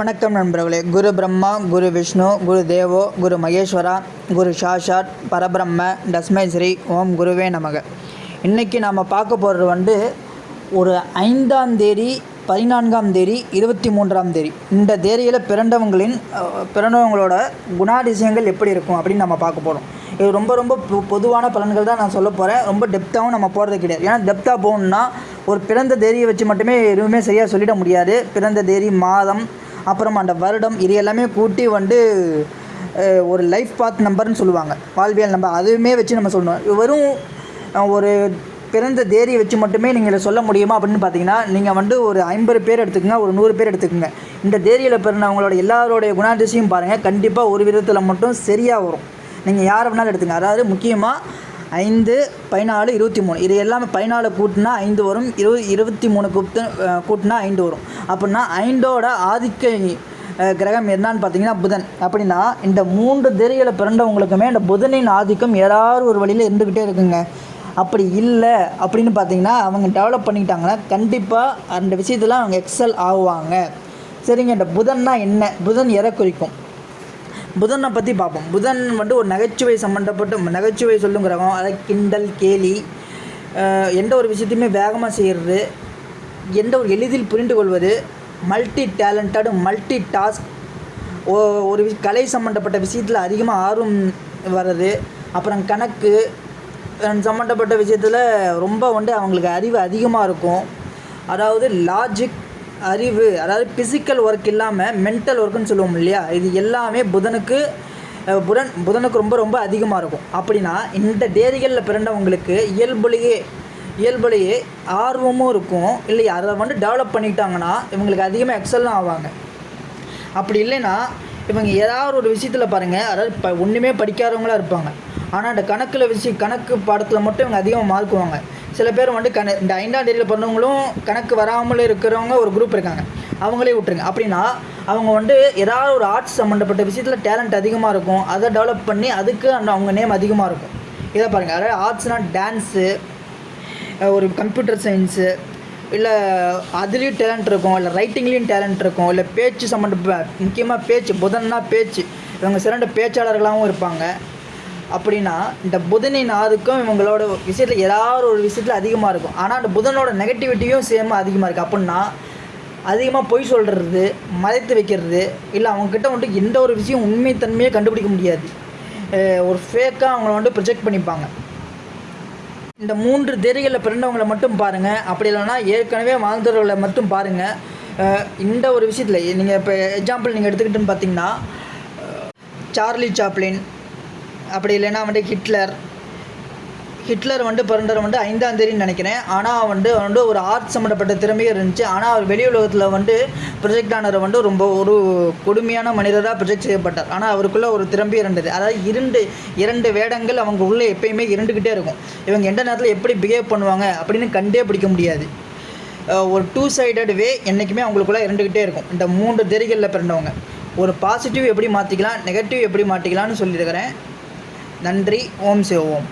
வணக்கம் நண்பர்களே. குரு பிரம்மா குரு விஷ்ணு குரு தேவோ குரு மகேஸ்வரா குரு சாஷாத் பரபிரம்ம தஸ்மை ஸ்ரீ ஓம் குருவே நமக. இன்றைக்கி நாம் பார்க்க போகிறது வந்து ஒரு ஐந்தாம் தேதி பதினான்காம் தேதி இருபத்தி மூன்றாம் தேதி. இந்த தேதியில் பிறந்தவங்களின் பிறந்தவங்களோட குணாதிசயங்கள் எப்படி இருக்கும் அப்படின்னு நம்ம பார்க்க போகிறோம் இது ரொம்ப ரொம்ப பொ- பொதுவான பலன்கள் தான் நான் சொல்ல போகிறேன் ரொம்ப டெப்த்தாகவும் நம்ம போகிறது கிடையாது. ஏன்னா டெப்த்தாக போகணுன்னா ஒரு பிறந்த தேதியை வச்சு மட்டுமே எதுவுமே சரியாக சொல்லிட முடியாது. பிறந்த தேதி மாதம் அப்புறம் அந்த வருடம் இது எல்லாமே கூட்டி வந்து ஒரு லைஃப் பாத் நம்பர்னு சொல்லுவாங்க. வாழ்வியல் நம்பர் அதுவுமே வச்சு நம்ம சொல்லணும். வெறும் ஒரு பிறந்த தேதியை வச்சு மட்டுமே நீங்கள் இதை சொல்ல முடியுமா அப்படின்னு பார்த்தீங்கன்னா நீங்கள் வந்து ஒரு ஐம்பது பேர் எடுத்துக்கங்க ஒரு நூறு பேர் எடுத்துக்கோங்க. இந்த தேதியில் பிறந்தவங்களோட எல்லாரோடைய குணாதிசையும் பாருங்கள் கண்டிப்பாக ஒரு விதத்தில் மட்டும் சரியாக வரும். நீங்கள் யாரை வேணாலும் எடுத்துங்க அதாவது முக்கியமாக ஐந்து பதினாலு இருபத்தி மூணு. இது எல்லாமே பதினாலு கூட்டினா ஐந்து வரும். இரு இருபத்தி மூணு கூப்பிட்டு கூட்டினா ஐந்து வரும். அப்படின்னா ஐந்தோட ஆதிக்க கிரகம் என்னான்னு பார்த்தீங்கன்னா புதன். அப்படின்னா இந்த மூன்று தேதிகளை பிறந்தவங்களுக்குமே இந்த புதனின் ஆதிக்கம் ஏதாவது ஒரு வழியில் இருந்துக்கிட்டே இருக்குங்க. அப்படி இல்லை அப்படின்னு பார்த்தீங்கன்னா அவங்க டெவலப் பண்ணிக்கிட்டாங்கன்னா கண்டிப்பாக அந்த விஷயத்தில் அவங்க எக்ஸல் ஆகுவாங்க. சரிங்க இந்த புதன்னா என்ன? புதன் எதை குறிக்கும்? புதனை பற்றி பார்ப்போம். புதன் வந்து ஒரு நகைச்சுவை சம்மந்தப்பட்ட நகைச்சுவை சொல்லும் கிரகம். அதை கிண்டல் கேலி எந்த ஒரு விஷயத்தையுமே வேகமாக செய்கிறது எந்த ஒரு எளிதில் புரிந்து கொள்வது மல்டி டேலண்டடு மல்டி டாஸ்க் ஒரு கலை சம்மந்தப்பட்ட விஷயத்தில் அதிகமாக ஆர்வம் வர்றது அப்புறம் கணக்கு சம்மந்தப்பட்ட விஷயத்தில் ரொம்ப வந்து அவங்களுக்கு அறிவு அதிகமாக இருக்கும். அதாவது லாஜிக் அறிவு அதாவது ஃபிசிக்கல் ஒர்க் இல்லாமல் மென்டல் ஒர்க்குன்னு சொல்லுவோம் இல்லையா? இது எல்லாமே புதனுக்கு புதன் புதனுக்கு ரொம்ப ரொம்ப அதிகமாக இருக்கும். அப்படின்னா இந்த தேதிகளில் பிறந்தவங்களுக்கு இயல்புலேயே இயல்புலேயே ஆர்வமும் இருக்கும். இல்லை அதை வந்து டெவலப் பண்ணிக்கிட்டாங்கன்னா இவங்களுக்கு அதிகமாக எக்ஸல்லாம் ஆவாங்க. அப்படி இல்லைன்னா இவங்க ஏதாவது ஒரு விஷயத்தில் பாருங்கள் அதாவது இப்போ ஒன்றுமே படிக்காதவங்களா இருப்பாங்க. ஆனால் இந்த கணக்கில் விஷயம் கணக்கு பாடத்தில் மட்டும் இவங்க அதிகமாக மார்க்குவாங்க சில பேர் வந்து கண இந்த ஐந்தாம் தேதியில் பிறந்தவங்களும் கணக்கு வராமல் இருக்கிறவங்க ஒரு குரூப் இருக்காங்க. அவங்களே விட்டுருங்க. அப்படின்னா அவங்க வந்து ஏதாவது ஒரு ஆர்ட்ஸ் சம்மந்தப்பட்ட விஷயத்தில் டேலண்ட் அதிகமாக இருக்கும். அதை டெவலப் பண்ணி அதுக்கு அந்த அவங்க நேம் அதிகமாக இருக்கும். இதை பாருங்கள் அதாவது ஆர்ட்ஸ்னால் டான்ஸு ஒரு கம்ப்யூட்டர் சயின்ஸு இல்லை அதுலேயும் டேலண்ட் இருக்கும். இல்லை ரைட்டிங்லேயும் டேலண்ட் இருக்கும். இல்லை பேச்சு சம்மந்த முக்கியமாக பேச்சு புதன்னா பேச்சு. இவங்க சிறந்த பேச்சாளர்களாகவும் இருப்பாங்க. அப்படின்னா இந்த புதனின் ஆதிக்கம் இவங்களோட விஷயத்தில் ஏதாவது ஒரு விஷயத்தில் அதிகமாக இருக்கும். ஆனால் அந்த புதனோட நெகட்டிவிட்டியும் சேமாக அதிகமாக இருக்குது அப்படின்னா அதிகமாக பொய் சொல்கிறது மறைத்து வைக்கிறது இல்லை அவங்கக்கிட்ட வந்துட்டு எந்த ஒரு விஷயம் உண்மைத்தன்மையை கண்டுபிடிக்க முடியாது. ஒரு ஃபேக்காக அவங்கள வந்துட்டு ப்ரொஜெக்ட் பண்ணிப்பாங்க. இந்த மூன்று தேதிகளில் பிறந்தவங்களை மட்டும் பாருங்கள் அப்படி இல்லைன்னா ஏற்கனவே வாழ்ந்தவர்களை மட்டும் பாருங்கள் இந்த ஒரு விஷயத்தில் நீங்கள் இப்போ எக்ஸாம்பிள் நீங்கள் எடுத்துக்கிட்டுன்னு பார்த்தீங்கன்னா சார்லி சாப்ளின் அப்படி இல்லைன்னா வந்துட்டு ஹிட்லர். ஹிட்லர் வந்து பிறந்தவர் வந்து ஐந்தாம் தேதின்னு நினைக்கிறேன். ஆனால் வந்து அவர் வந்து ஒரு ஆர்ட் சம்மந்தப்பட்ட திறமையும் இருந்துச்சு. ஆனால் அவர் வெளி உலகத்தில் வந்து ப்ரொஜெக்ட் ஆனவர் வந்து ரொம்ப ஒரு கொடுமையான மனிதராக ப்ரொஜெக்ட் செய்யப்பட்டார். ஆனால் அவருக்குள்ளே ஒரு திறமை இருந்தது. அதாவது இரண்டு இரண்டு வேடங்கள் அவங்க உள்ளே எப்பயுமே இருந்துக்கிட்டே இருக்கும். இவங்க எந்த நேரத்தில் எப்படி பிஹேவ் பண்ணுவாங்க அப்படின்னு கண்டே பிடிக்க முடியாது. ஒரு டூ சைடட் வே என்றைக்குமே அவங்களுக்குள்ளே இருந்துக்கிட்டே இருக்கும். இந்த மூன்று தெரிகளில் பிறந்தவங்க. ஒரு பாசிட்டிவ் எப்படி மாற்றிக்கலாம் நெகட்டிவ் எப்படி மாற்றிக்கலாம்னு சொல்லியிருக்கிறேன். நன்றி. ஓம் சிவ ஓம்.